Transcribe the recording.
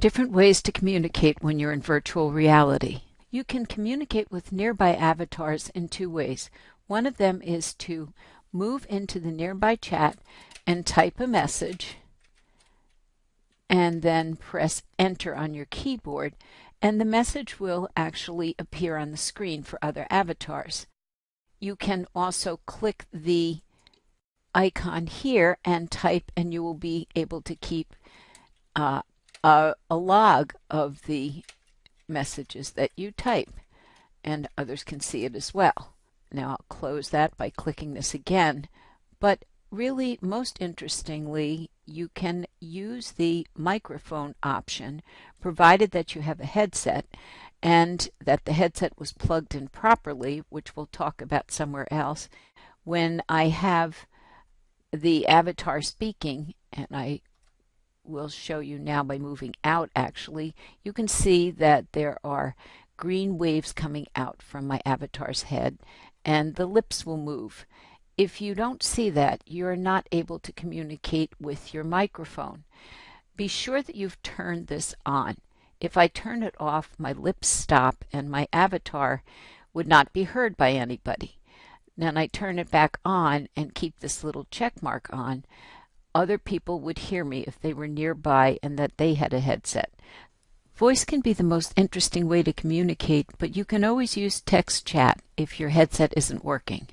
Different ways to communicate when you're in virtual reality. You can communicate with nearby avatars in two ways. One of them is to move into the nearby chat and type a message and then press enter on your keyboard and the message will actually appear on the screen for other avatars. You can also click the icon here and type and you will be able to keep uh, a, a log of the messages that you type and others can see it as well. Now I'll close that by clicking this again, but really most interestingly you can use the microphone option provided that you have a headset and that the headset was plugged in properly, which we'll talk about somewhere else. When I have the avatar speaking, and I will show you now by moving out actually, you can see that there are green waves coming out from my avatar's head and the lips will move. If you don't see that, you're not able to communicate with your microphone. Be sure that you've turned this on. If I turn it off, my lips stop and my avatar would not be heard by anybody. Then I turn it back on and keep this little check mark on other people would hear me if they were nearby and that they had a headset. Voice can be the most interesting way to communicate, but you can always use text chat if your headset isn't working.